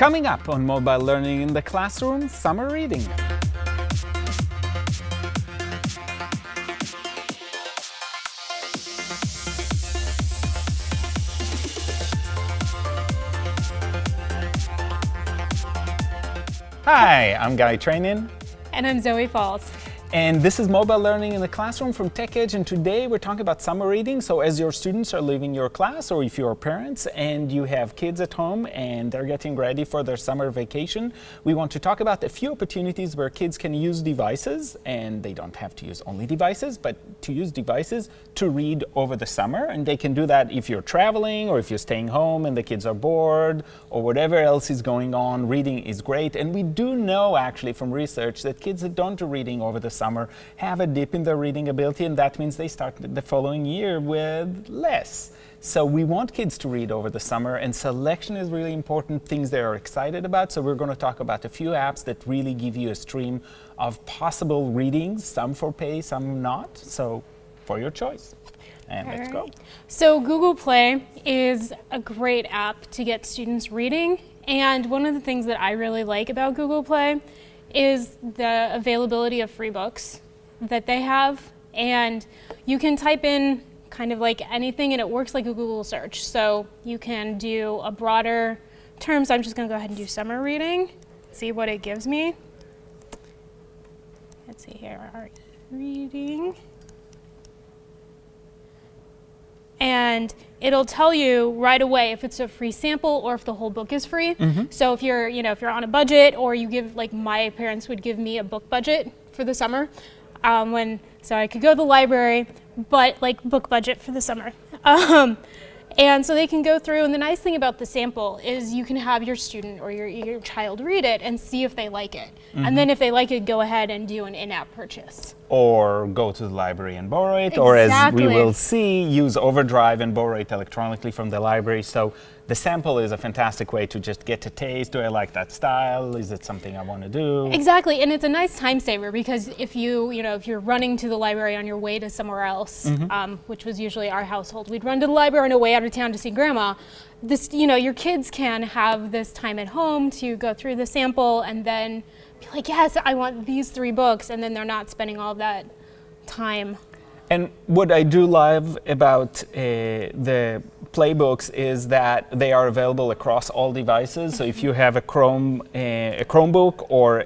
Coming up on Mobile Learning in the Classroom, Summer Reading. Hi, I'm Guy Trainin. And I'm Zoe Falls. And this is Mobile Learning in the Classroom from TechEdge, and today we're talking about summer reading. So as your students are leaving your class, or if you're parents and you have kids at home and they're getting ready for their summer vacation, we want to talk about a few opportunities where kids can use devices, and they don't have to use only devices, but to use devices to read over the summer. And they can do that if you're traveling, or if you're staying home and the kids are bored, or whatever else is going on, reading is great. And we do know actually from research that kids that don't do reading over the summer have a dip in their reading ability, and that means they start the following year with less. So we want kids to read over the summer, and selection is really important, things they are excited about. So we're going to talk about a few apps that really give you a stream of possible readings, some for pay, some not. So for your choice. And All let's right. go. So Google Play is a great app to get students reading. And one of the things that I really like about Google Play is the availability of free books that they have. And you can type in kind of like anything and it works like a Google search. So you can do a broader terms. I'm just gonna go ahead and do summer reading, see what it gives me. Let's see here, reading. And it'll tell you right away if it's a free sample or if the whole book is free. Mm -hmm. So if you're, you know, if you're on a budget or you give, like my parents would give me a book budget for the summer, um, when so I could go to the library, but like book budget for the summer. Um, and so they can go through, and the nice thing about the sample is you can have your student or your, your child read it and see if they like it. Mm -hmm. And mm-hmm. then if they like it, go ahead and do an in-app purchase. Or go to the library and borrow it, exactly. or as we will see, use Overdrive and borrow it electronically from the library. So the sample is a fantastic way to just get a taste. Do I like that style? Is it something I want to do? Exactly, and it's a nice time saver because if you, you know, if you're running to the library on your way to somewhere else, mm -hmm. um, which was usually our household, we'd run to the library on our way out of town to see grandma. This, you know, your kids can have this time at home to go through the sample and then be like, yes, I want these three books, and then they're not spending all that time and what I do love about uh, the playbooks is that they are available across all devices. So if you have a Chrome, uh, a Chromebook or uh,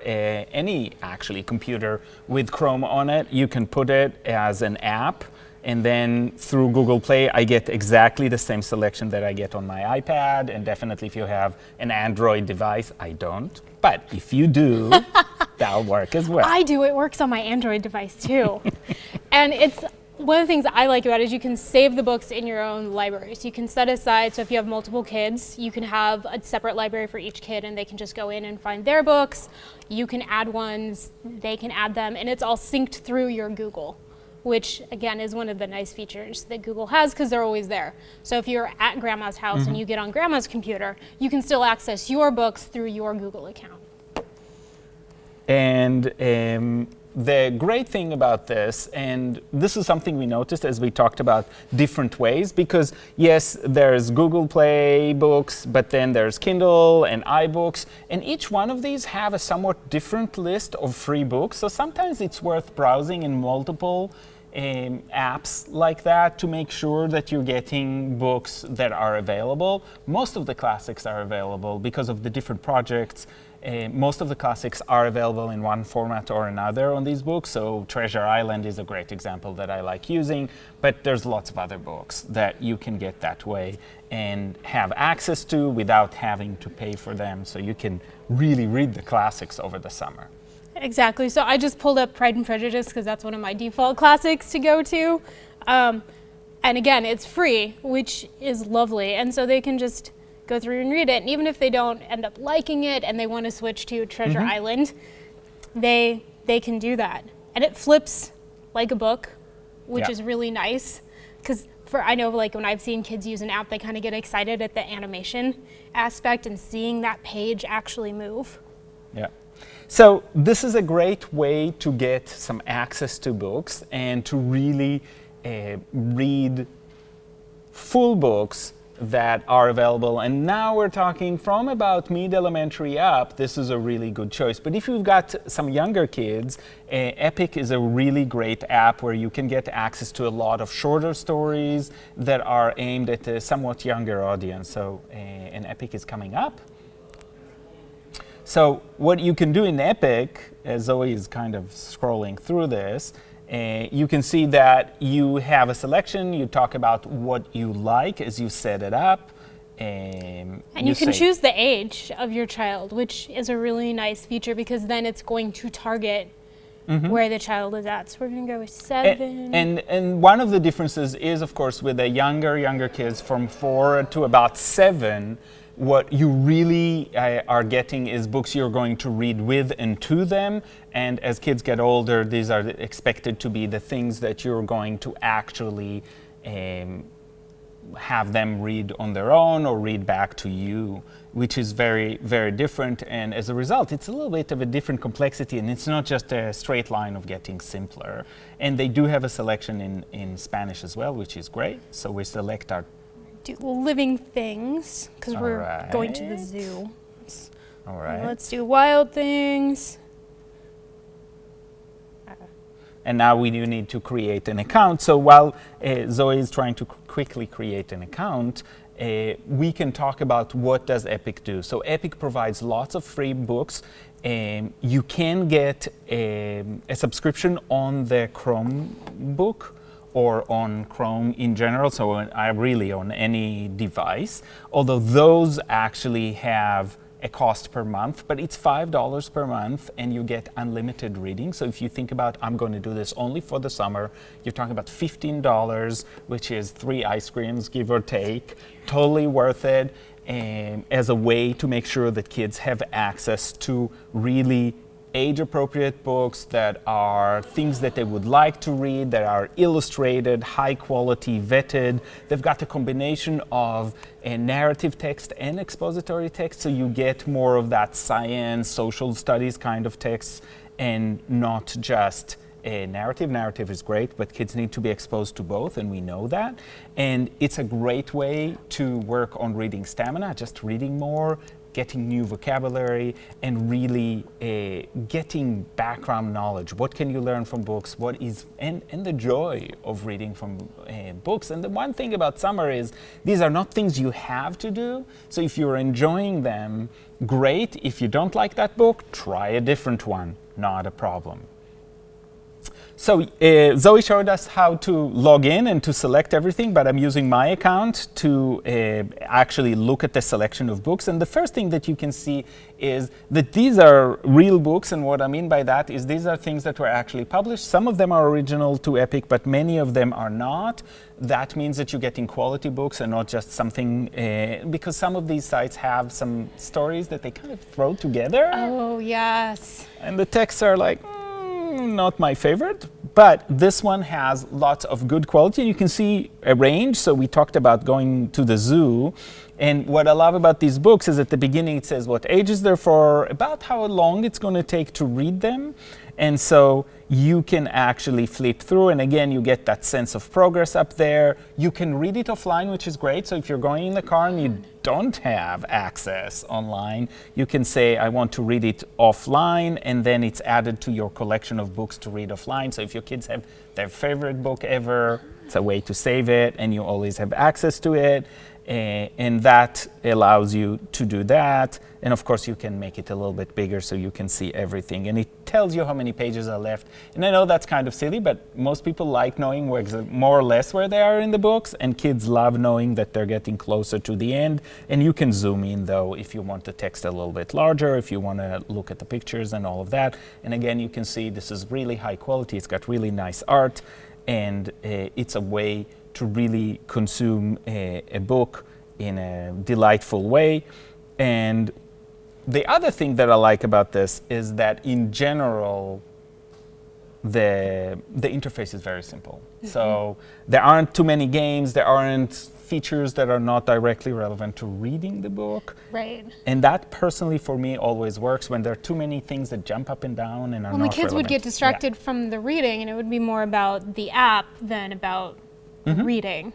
any actually computer with Chrome on it, you can put it as an app and then through Google Play, I get exactly the same selection that I get on my iPad. And definitely if you have an Android device, I don't. But if you do, that'll work as well. I do. It works on my Android device too. and it's one of the things I like about it is you can save the books in your own library. So you can set aside, so if you have multiple kids, you can have a separate library for each kid and they can just go in and find their books. You can add ones, they can add them, and it's all synced through your Google, which again is one of the nice features that Google has because they're always there. So if you're at grandma's house mm -hmm. and mm-hmm. you get on grandma's computer, you can still access your books through your Google account. And um, the great thing about this, and this is something we noticed as we talked about different ways, because yes, there's Google Play books, but then there's Kindle and iBooks, and each one of these have a somewhat different list of free books. So sometimes it's worth browsing in multiple um, apps like that to make sure that you're getting books that are available. Most of the classics are available because of the different projects uh, most of the classics are available in one format or another on these books, so Treasure Island is a great example that I like using, but there's lots of other books that you can get that way and have access to without having to pay for them, so you can really read the classics over the summer. Exactly, so I just pulled up Pride and Prejudice because that's one of my default classics to go to. Um, and again, it's free, which is lovely, and so they can just go through and read it. And even if they don't end up liking it and they want to switch to Treasure mm -hmm. Island, they, they can do that. And it flips like a book, which yeah. is really nice. Because for I know like when I've seen kids use an app, they kind of get excited at the animation aspect and seeing that page actually move. Yeah. So this is a great way to get some access to books and to really uh, read full books that are available. And now we're talking from about mid-elementary up, this is a really good choice. But if you've got some younger kids, uh, Epic is a really great app where you can get access to a lot of shorter stories that are aimed at a somewhat younger audience. So, uh, and Epic is coming up. So what you can do in Epic, as Zoe is kind of scrolling through this, uh, you can see that you have a selection, you talk about what you like as you set it up. Um, and you, you can choose the age of your child, which is a really nice feature because then it's going to target Mm -hmm. where the child is at. So we're going to go with seven. And, and, and one of the differences is, of course, with the younger younger kids from four to about seven, what you really uh, are getting is books you're going to read with and to them. And as kids get older, these are expected to be the things that you're going to actually um, have them read on their own or read back to you, which is very, very different. And as a result, it's a little bit of a different complexity, and it's not just a straight line of getting simpler. And they do have a selection in, in Spanish as well, which is great. So we select our do living things because we're right. going to the zoo. All right. Let's do wild things. And now we do need to create an account. So while uh, Zoe is trying to quickly create an account, uh, we can talk about what does Epic do. So Epic provides lots of free books. Um, you can get a, um, a subscription on the Chromebook or on Chrome in general, so I really on any device, although those actually have a cost per month, but it's $5 per month and you get unlimited reading. So if you think about, I'm going to do this only for the summer, you're talking about $15, which is three ice creams, give or take, totally worth it um, as a way to make sure that kids have access to really age-appropriate books that are things that they would like to read, that are illustrated, high quality, vetted. They've got a combination of a narrative text and expository text, so you get more of that science, social studies kind of text, and not just a narrative. Narrative is great, but kids need to be exposed to both, and we know that. And it's a great way to work on reading stamina, just reading more, getting new vocabulary, and really uh, getting background knowledge. What can you learn from books? What is, and, and the joy of reading from uh, books. And the one thing about summer is these are not things you have to do. So if you're enjoying them, great. If you don't like that book, try a different one. Not a problem. So uh, Zoe showed us how to log in and to select everything, but I'm using my account to uh, actually look at the selection of books. And the first thing that you can see is that these are real books. And what I mean by that is these are things that were actually published. Some of them are original to Epic, but many of them are not. That means that you're getting quality books and not just something, uh, because some of these sites have some stories that they kind of throw together. Oh, yes. And the texts are like, not my favorite, but this one has lots of good quality. You can see a range. So we talked about going to the zoo. And what I love about these books is at the beginning it says what ages they're for, about how long it's going to take to read them. And so you can actually flip through and again you get that sense of progress up there. You can read it offline which is great. So if you're going in the car and you don't have access online, you can say I want to read it offline and then it's added to your collection of books to read offline. So if your kids have their favorite book ever, it's a way to save it and you always have access to it. Uh, and that allows you to do that. And of course, you can make it a little bit bigger so you can see everything. And it tells you how many pages are left. And I know that's kind of silly, but most people like knowing where more or less where they are in the books. And kids love knowing that they're getting closer to the end. And you can zoom in, though, if you want the text a little bit larger, if you want to look at the pictures and all of that. And again, you can see this is really high quality. It's got really nice art. And uh, it's a way to really consume a, a book in a delightful way. And the other thing that I like about this is that in general, the, the interface is very simple. Mm -hmm. So there aren't too many games, there aren't features that are not directly relevant to reading the book. Right. And that personally for me always works when there are too many things that jump up and down and are well, not the kids relevant. would get distracted yeah. from the reading and it would be more about the app than about mm -hmm. reading.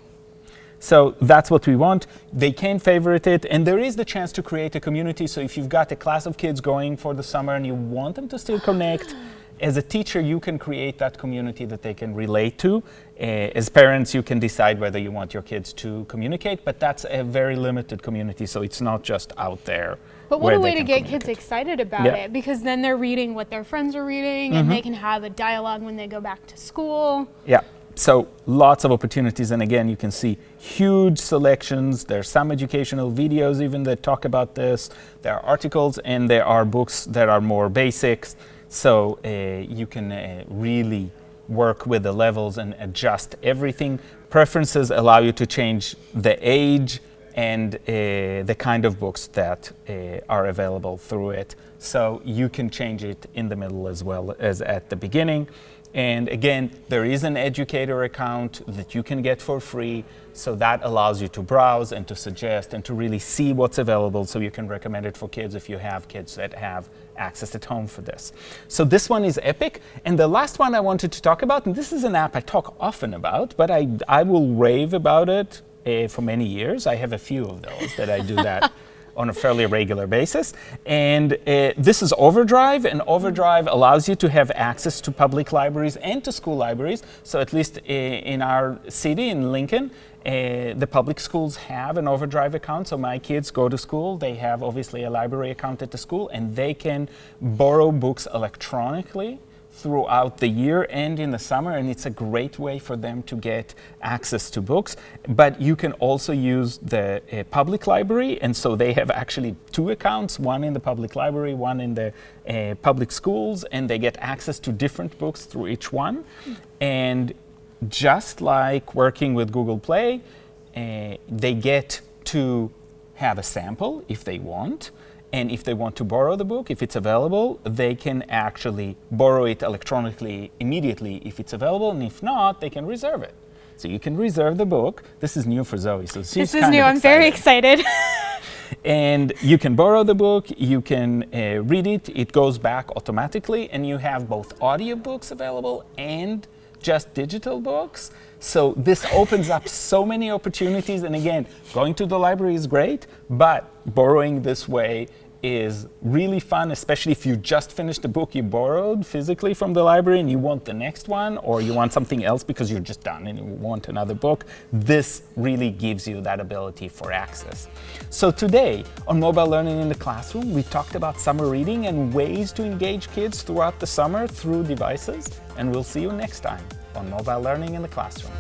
So that's what we want. They can favorite it, and there is the chance to create a community. So if you've got a class of kids going for the summer and you want them to still connect, as a teacher, you can create that community that they can relate to. Uh, as parents, you can decide whether you want your kids to communicate, but that's a very limited community, so it's not just out there. But what a way to get kids excited about Yeah. it because then they're reading what their friends are reading and they can have a dialogue when they go back to school. Yeah. So lots of opportunities, and again, you can see huge selections. There's some educational videos even that talk about this. There are articles, and there are books that are more basics. So uh, you can uh, really work with the levels and adjust everything. Preferences allow you to change the age and uh, the kind of books that uh, are available through it. So you can change it in the middle as well as at the beginning. And again, there is an educator account that you can get for free. So that allows you to browse and to suggest and to really see what's available so you can recommend it for kids if you have kids that have access at home for this. So this one is Epic. And the last one I wanted to talk about, and this is an app I talk often about, but I, I will rave about it uh, for many years. I have a few of those that I do that on a fairly regular basis. And uh, this is Overdrive, and Overdrive allows you to have access to public libraries and to school libraries. So at least uh, in our city, in Lincoln, uh, the public schools have an Overdrive account. So my kids go to school, they have obviously a library account at the school, and they can borrow books electronically throughout the year and in the summer and it's a great way for them to get access to books. But you can also use the uh, public library and so they have actually two accounts one in the public library one in the uh, public schools and they get access to different books through each one. And just like working with Google Play uh, they get to have a sample if they want and if they want to borrow the book, if it's available, they can actually borrow it electronically immediately if it's available, and if not, they can reserve it. So you can reserve the book. This is new for Zoe, so she's This is new. I'm very excited. excited. and you can borrow the book, you can uh, read it, it goes back automatically, and you have both audiobooks available and just digital books. So this opens up so many opportunities. And again, going to the library is great, but borrowing this way is really fun, especially if you just finished a book you borrowed physically from the library and you want the next one, or you want something else because you're just done and you want another book. This really gives you that ability for access. So today on Mobile Learning in the Classroom, we talked about summer reading and ways to engage kids throughout the summer through devices. And we'll see you next time on Mobile Learning in the Classroom.